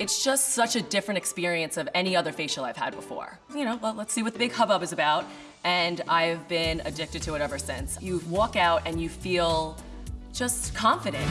It's just such a different experience of any other facial I've had before. You know, well, let's see what the big hubbub is about. And I've been addicted to it ever since. You walk out and you feel just confident.